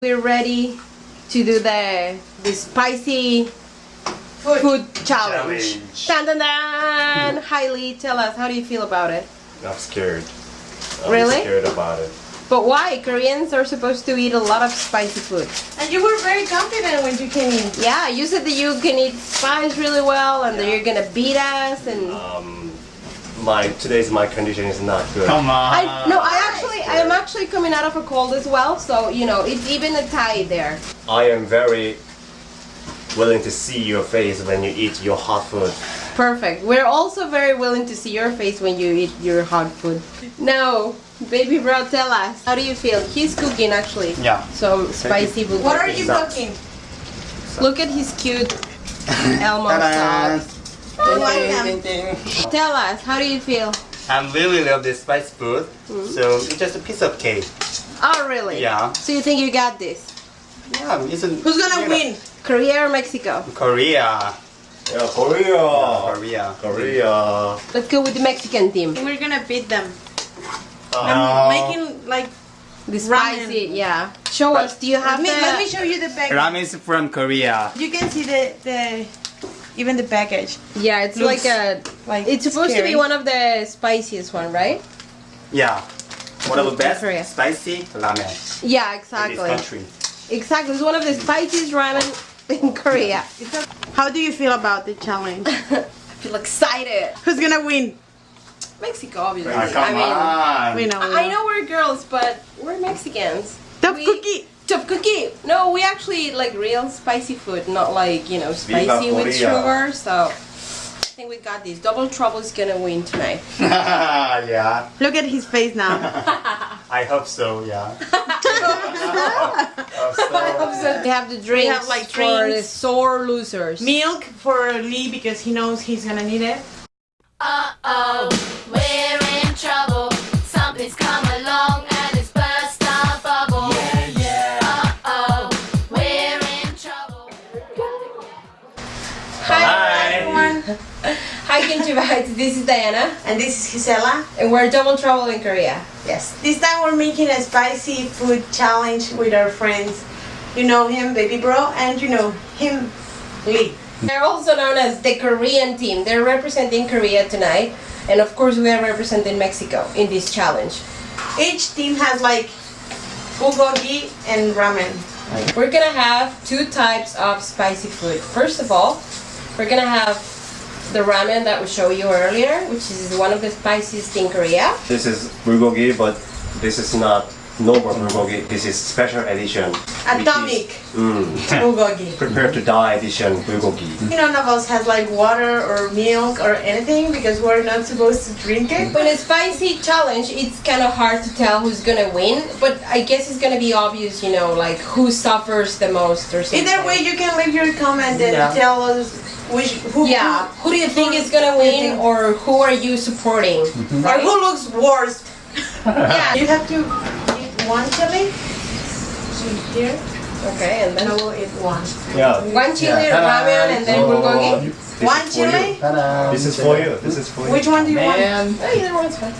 We're ready to do the the spicy Food. food challenge. Challenge. Dun dun dun! Hi Lee, tell us, how do you feel about it? I'm scared. I'm Really? scared about it. But why? Koreans are supposed to eat a lot of spicy food. And you were very confident when you came in. Yeah, you said that you can eat spice really well and that you're gonna beat us and Um, my today's my condition is not good. Come on. I no, I actually I am actually coming out of a cold as well, so you know, it's even a tie there. I am very willing to see your face when you eat your hot food. Perfect. We're also very willing to see your face when you eat your hot food. Now, baby bro, tell us, how do you feel? He's cooking actually. Yeah. So spicy bulgogi. What are you Stop. cooking? Look at his cute Elmo Ta-da. sauce. Oh, I. Ding, ding, ding. Tell us, how do you feel? I really love this spice food. Hmm? So it's just a piece of cake. Oh, really? Yeah. So you think you got this? Yeah, it's a, Who's gonna you know, win? Korea or Mexico? Korea. Yeah, Korea. Korea. Korea. Let's go with the Mexican team. We're gonna beat them. No. I'm making like. The Ramen. spicy, yeah. Show us, do you have Let me, the... let me show you the package. Ramen is from Korea. You can see the the even the package. Yeah, it's like a... Like It's supposed to be one of the spiciest one, right? Yeah. One of the best Korea. spicy ramen Yeah, in this exactly. country. Exactly. It's one of the spiciest ramen in Korea. How do you feel about the challenge? I feel excited. Who's gonna win? Mexico, obviously. Ah, come I mean, on. We know. we I know we're girls, but we're Mexicans. The We- cookie. Top cookie. No, we actually eat like real spicy food, not like you know spicy with sugar. So I think we got this. Double Trouble is gonna win tonight. yeah. Look at his face now. I hope so, yeah. We have the drinks have, like, for the sore losers. Milk for Lee because he knows he's gonna need it. Uh-oh, Hi, Kimchi This is Diana, And this is Gisela. and we're Double Trouble in Korea. Yes. This time we're making a spicy food challenge with our friends. You know him, Baby Bro, and you know him, Lee. They're also known as the Korean team. They're representing Korea tonight, and of course, we are representing Mexico in this challenge. Each team has like bulgogi and ramen. We're gonna have two types of spicy food. First of all, we're gonna have the ramen that we showed you earlier, which is one of the spiciest in Korea. This is bulgogi, but this is not normal bulgogi. This is special edition. Atomic is, mm, bulgogi. prepare to die edition bulgogi. None of us has like water or milk or anything because we're not supposed to drink it. In a spicy challenge, it's kind of hard to tell who's gonna win, but I guess it's gonna be obvious, you know, like who suffers the most or something. Either way, you can leave your comment and Yeah. tell us which who Yeah, who do you think is gonna who do you win, think- or who are you supporting? Mhm. or who looks worst. Yeah. You have to eat one chili. Here, Okay, and then I will eat one. Yeah. one chili Yeah. ramen and then bulgogi. Oh, this One is for you. chili. This is for you. This is for you. Which one do you want? Oh, either one's fine.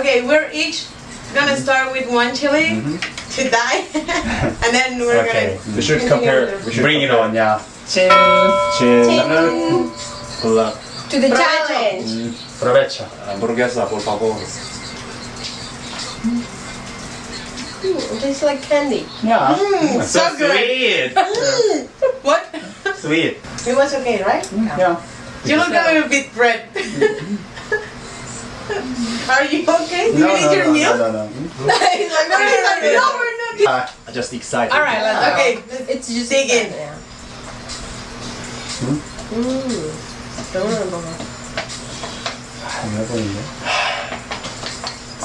Okay, we're each gonna start with one chili mm-hmm. to die, and then we're Okay. We should compare. We should Bring it on, yeah. Chin. Good luck. To the Provecho. challenge. Provecho. Hamburguesa, por favor. Mm, it tastes like candy. Yeah. gonna. So, so good. sweet. What? sweet. It was okay, right? Yeah. You look a little bit red. Are you okay? Do you need your meal? no, no. He's like, no, no, no, no, we're not. Uh, I'm just excited. All right, let's go. Okay, It's just Dig in. Yeah. Mm. Adorable.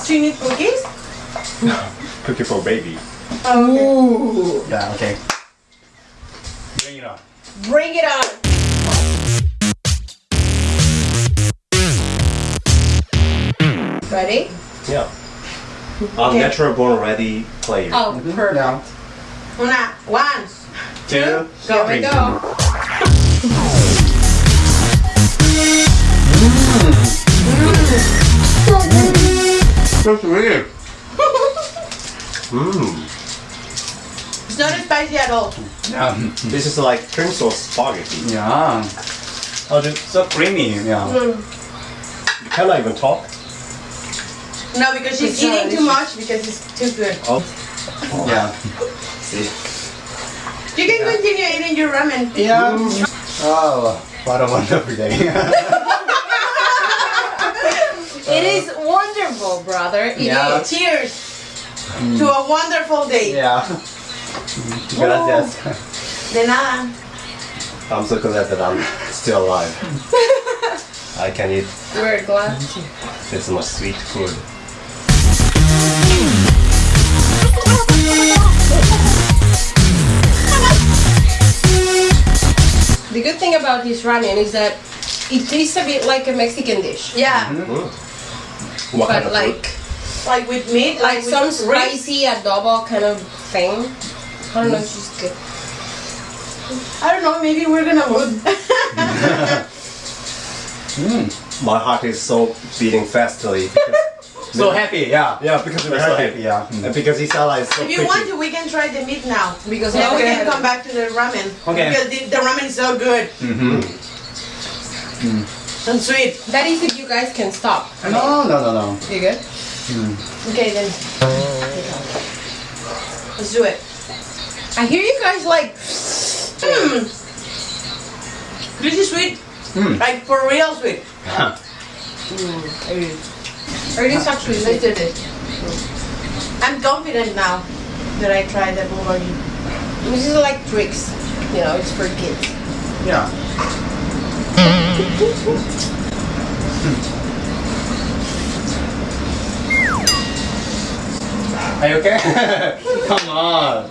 do you need cookies? Cookie for baby. Oh, okay. Ooh. Yeah, okay. Bring it on. Bring it on. Ready? Yeah. I'm Okay. natural born ready player. Oh, perfect. Yeah. Una, one. Two. Here we three. Go. So sweet. Mmm. It's not spicy at all. Yeah. This is like cream sauce spaghetti. Yeah. Oh, it's so creamy. Yeah. Hmm. You cannot even talk. No, because she's It's not eating too much because it's too good. Oh, Yeah. see. You can continue eating your ramen. Yeah. Mm. Oh, what a wonderful day. It is wonderful, brother. It is. Yeah. Cheers to a wonderful day. yeah. Gracias. De nada. I'm so glad that I'm still alive. I can eat We're glad. this much sweet food. The good thing about this ramen is that it tastes a bit like a Mexican dish. Yeah, mm-hmm. What kind of like like with meat, like with some ribs. spicy adobo kind of thing. I don't know if she's good. I don't know, maybe we're gonna move. food? Mm. My heart is so beating fastly. Because, So happy. Yeah. yeah, because we're So happy. happy. Yeah. And because Gisela is so if you pretty. want to, we can try the meat now. Because Then we can come back to the ramen. Okay. Because the, the ramen is so good Mm-hmm. Mm. and sweet. that is if you guys can stop. No, no, no, no. You good? Okay, then. Let's do it. I hear you guys like. Mm. This is sweet. Mm. Like for real sweet. It is. Or it is actually Let's sweet. do. I'm confident now that I tried the bulgogi. This is like tricks. You know, it's for kids. Yeah. Are you okay? Come on.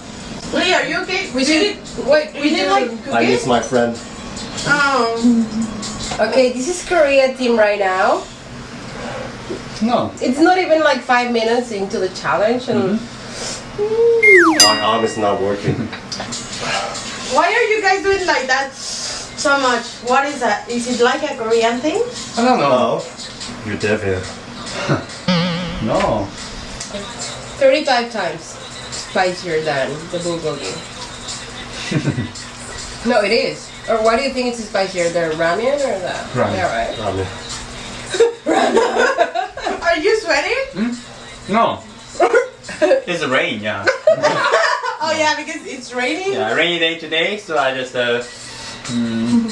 Lee, are you okay? We should. Wait, We need like I miss my friend. Oh. Okay, this is Korea team right now. No. It's not even like five minutes into the challenge, and mm-hmm. My arm is not working. Why are you guys doing like that so much? What is that? Is it like a Korean thing? I don't know. You're devil. No. 35 times spicier than the bulgogi. no, it is. Or why do you think it's spicier? The ramen or the? Ramen. Yeah, right. Ramen. Are you sweating? No. it's rain, yeah. Oh yeah, because it's raining. Yeah, rainy day today, so I just uh. mm,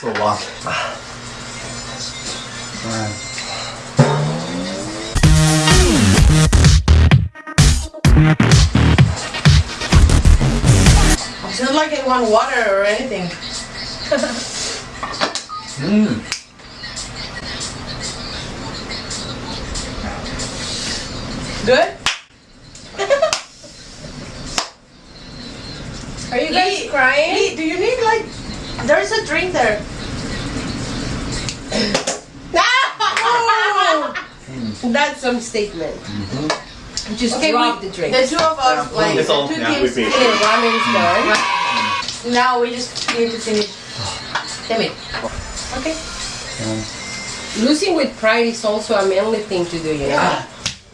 So what? uh, It's not like I want water or anything. mm. Good. Are you guys Lee, crying? Lee, do you need like? There's a drink there. That's some statement. Just Okay, drop we, the drink. the two of us, Yeah, like it's all- the two yeah, teams. with me. Okay, ramen's done. Now we just need to finish. Damn it. Okay. Losing with pride is also a manly thing to do, you know?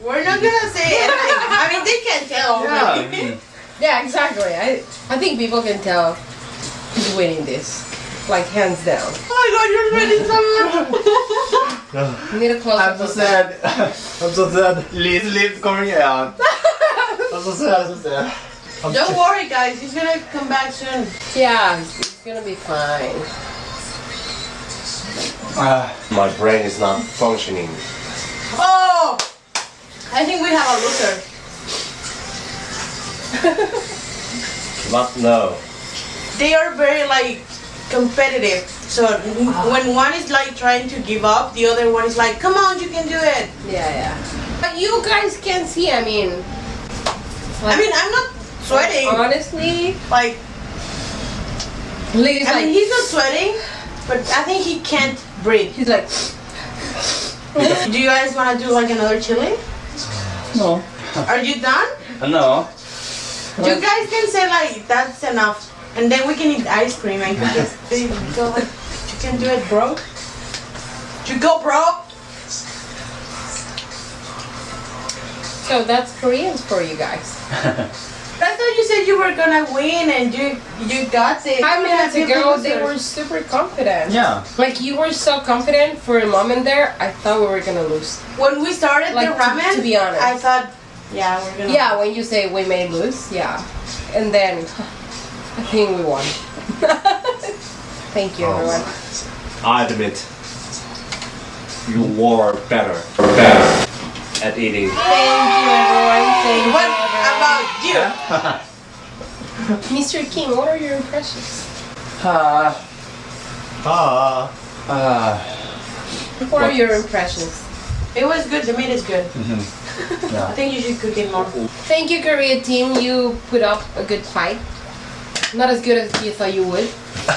We're not gonna say anything. I mean, they can tell. Yeah. already. mm. Yeah, exactly. I, I think people can tell who's winning this. Like, hands down. Oh my god, you're winning so much. You need a close I'm so sad. I'm so sad. Please leave Korea. I'm so sad. I'm so sad. I'm Don't worry, guys. He's gonna come back soon. Yeah, it's, it's gonna be fine. Uh, My brain is not functioning. Oh! I think we have a loser. But no. They are very like competitive. So when one is like trying to give up, the other one is like, "Come on, you can do it." Yeah, yeah. But you guys can see, I mean. I mean, I'm not sweating. Honestly, Like, Lee's I like, mean, he's not sweating, but I think he can't breathe. he's like, Do you guys want to do like another chili? no. Are you done? No. You guys can say like that's enough, and then we can eat ice cream and cookies. There you go. Like, you can do it, bro. You go, bro. So that's Koreans for you guys. I thought you said you were gonna win and you you got it. Five minutes ago, they were super confident. Yeah. Like you were so confident for a moment there, I thought we were gonna lose. When we started Like, the to- ramen, to be honest. I thought, yeah, we're gonna. Yeah, when you say we may lose, yeah. And then I think we won. Thank you, oh. everyone. I admit, you were better, better at eating. Thank you, everyone. Thank you. What everyone. about you? Mr. King, what are your impressions? Uh, Ah, uh, What are your impressions? It was good. The meat is good. I yeah. think you should cook it more. Thank you, Korea team. You put up a good fight. Not as good as you thought you would.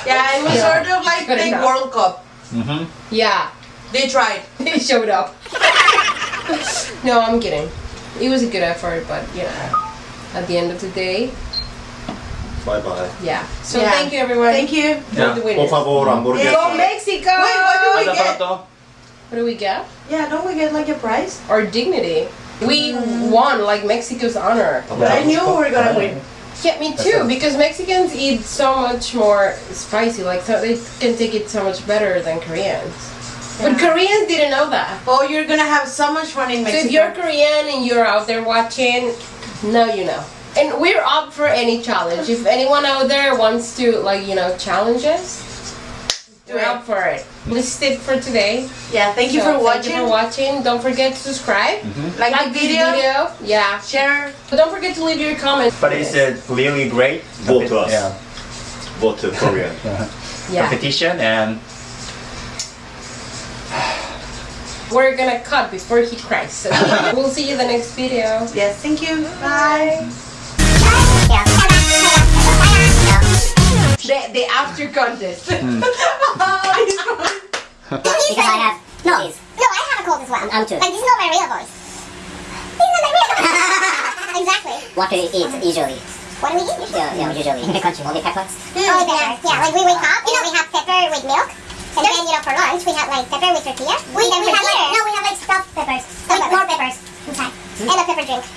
Yeah, it was Yeah. sort of like Good the. World Cup. Mm-hmm. Yeah, They tried. they showed up. no, I'm kidding. It was a good effort, but you know, at the end of the day, bye bye. yeah. So Yeah. thank you, everyone. Thank you. You're the Por winners. favor, hamburguesa. Go Mexico! Wait, what do we get? What do we get? Yeah, don't we get like a prize? Our dignity. We mm. won like Mexico's honor. But I knew we were gonna win. Yeah, me too. Because Mexicans eat so much more spicy. Like so, they can take it so much better than Koreans. But Koreans didn't know that. Oh, you're gonna have so much fun in Mexico. So Mexico. if you're Korean and you're out there watching, now you know. And we're up for any challenge. If anyone out there wants to like you know challenge us, Do we're it. up for it. This is it for today. yeah, thank you So for watching. Thank you for watching. Don't forget to subscribe. Mm-hmm. Like, Like the video, video. Yeah. share. But don't forget to leave your comments. But is it uh, really great? Vote to us. Yeah. Vote to Korean. Yeah. Competition and We're gonna cut before he cries. So we'll see you in the next video. Yes, thank you. Bye. The, the after contest. Hmm. Because I have no. No, I have a cold as well. I'm too. Like this is not my real voice. This is not my real voice. exactly. What do you eat usually? What do we eat? usually? Yeah, yeah, usually. In the country, Only peppers? Only peppers. Yeah, like we wake up, you know, we have pepper with milk. And then, you know, for lunch, we have like pepper with tortilla. We, we have like, no, we have like stuffed peppers. With more peppers inside. And a pepper drink.